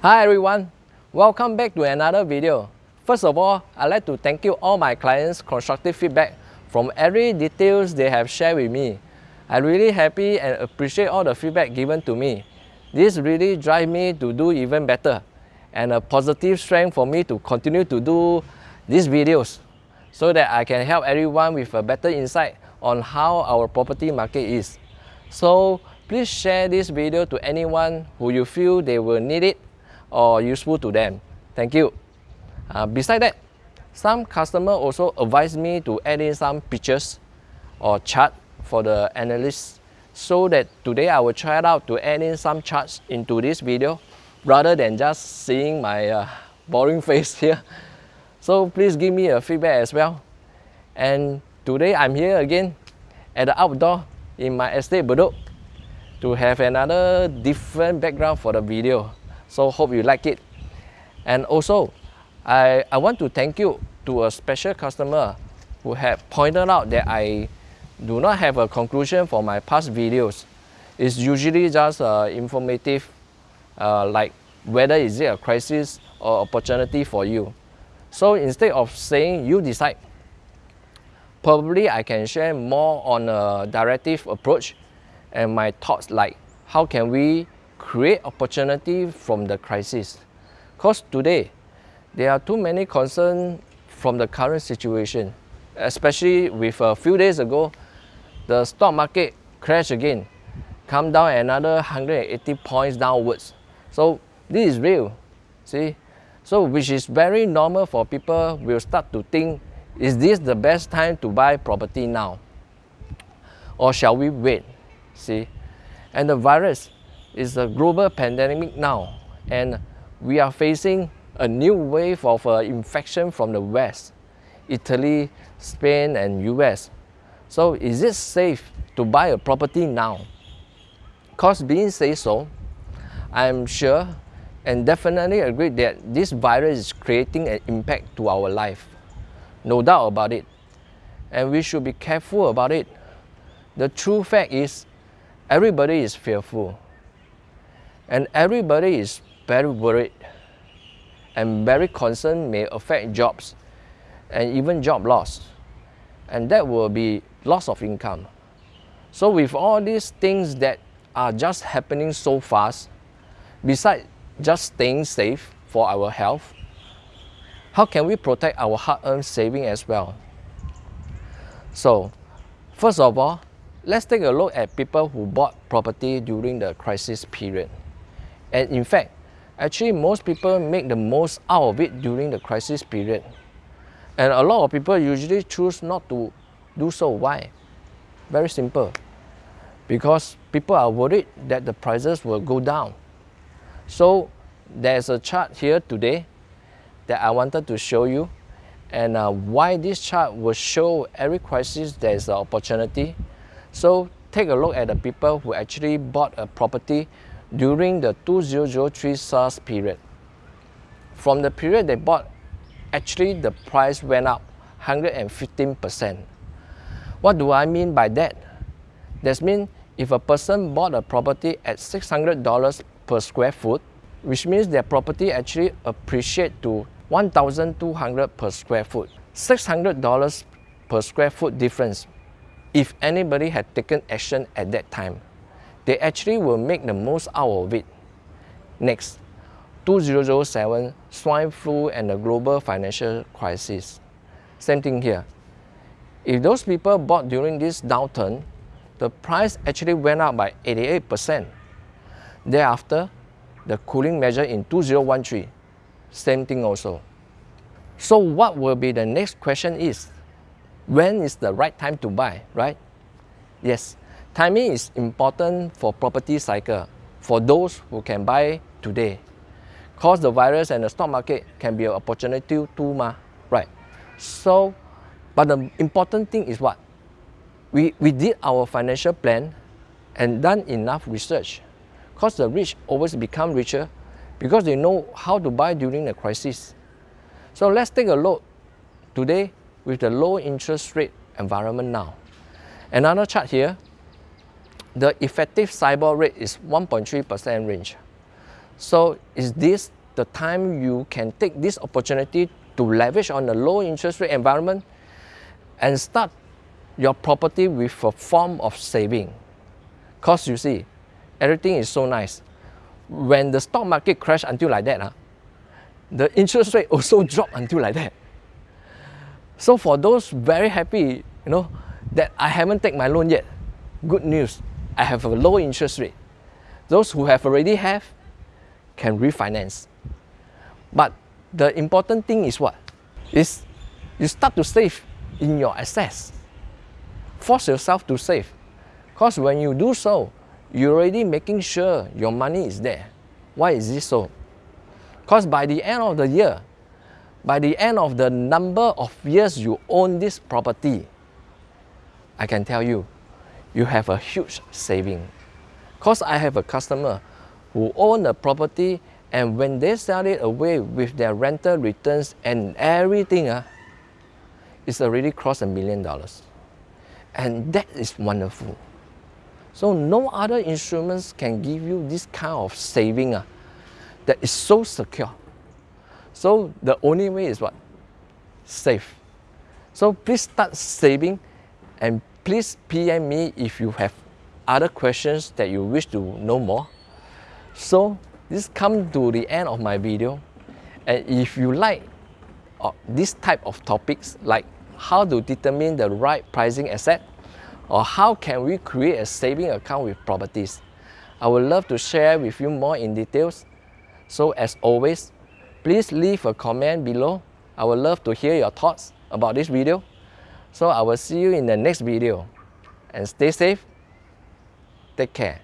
Hi everyone, welcome back to another video. First of all, I'd like to thank you all my clients constructive feedback from every details they have shared with me. I'm really happy and appreciate all the feedback given to me. This really drives me to do even better and a positive strength for me to continue to do these videos so that I can help everyone with a better insight on how our property market is. So please share this video to anyone who you feel they will need it or useful to them. Thank you. Uh, beside that, some customer also advise me to add in some pictures or chart for the analysts so that today I will try it out to add in some charts into this video rather than just seeing my uh, boring face here. So please give me a feedback as well. And today I'm here again at the outdoor in my estate Bedok to have another different background for the video. So hope you like it. And also, I, I want to thank you to a special customer who have pointed out that I do not have a conclusion for my past videos. It's usually just uh, informative, uh, like whether is it a crisis or opportunity for you. So instead of saying you decide, probably I can share more on a directive approach and my thoughts like how can we create opportunity from the crisis. Because today, there are too many concerns from the current situation, especially with a few days ago, the stock market crashed again, come down another 180 points downwards. So this is real, see? So which is very normal for people will start to think, is this the best time to buy property now? Or shall we wait, see? And the virus is a global pandemic now and we are facing a new wave of uh, infection from the West, Italy, Spain and US. So is it safe to buy a property now? Because being say so, I'm sure and definitely agree that this virus is creating an impact to our life. No doubt about it. And we should be careful about it. The true fact is everybody is fearful and everybody is very worried and very concerned may affect jobs and even job loss. And that will be loss of income. So with all these things that are just happening so fast, besides just staying safe for our health, how can we protect our hard-earned saving as well? So, first of all, let's take a look at people who bought property during the crisis period. And in fact, actually most people make the most out of it during the crisis period. And a lot of people usually choose not to do so. Why? Very simple. Because people are worried that the prices will go down. So there's a chart here today that I wanted to show you and uh, why this chart will show every crisis there's an opportunity. So take a look at the people who actually bought a property during the 2003 SARS period. From the period they bought, actually the price went up 115%. What do I mean by that? That means if a person bought a property at $600 per square foot, which means their property actually appreciate to 1,200 per square foot. $600 per square foot difference if anybody had taken action at that time they actually will make the most out of it. Next, 2007 swine flu and the global financial crisis. Same thing here. If those people bought during this downturn, the price actually went up by 88%. Thereafter, the cooling measure in 2013, same thing also. So what will be the next question is, when is the right time to buy, right? Yes, Timing is important for property cycle for those who can buy today. Cause the virus and the stock market can be an opportunity too, ma, right? So, but the important thing is what? We, we did our financial plan and done enough research. Cause the rich always become richer because they know how to buy during the crisis. So let's take a look today with the low interest rate environment now. Another chart here the effective SIBOR rate is 1.3% range. So is this the time you can take this opportunity to leverage on the low interest rate environment and start your property with a form of saving. Because you see, everything is so nice. When the stock market crashed until like that, huh, the interest rate also dropped until like that. So for those very happy, you know, that I haven't taken my loan yet, good news, I have a low interest rate. Those who have already have can refinance. But the important thing is what? Is you start to save in your assets. Force yourself to save. Because when you do so, you're already making sure your money is there. Why is this so? Because by the end of the year, by the end of the number of years you own this property, I can tell you, you have a huge saving. Because I have a customer who own a property and when they sell it away with their rental returns and everything, uh, it's already crossed a million dollars. And that is wonderful. So no other instruments can give you this kind of saving uh, that is so secure. So the only way is what? Save. So please start saving and please PM me if you have other questions that you wish to know more. So this comes to the end of my video. And if you like uh, this type of topics like how to determine the right pricing asset or how can we create a saving account with properties, I would love to share with you more in details. So as always, please leave a comment below. I would love to hear your thoughts about this video. So I will see you in the next video. And stay safe. Take care.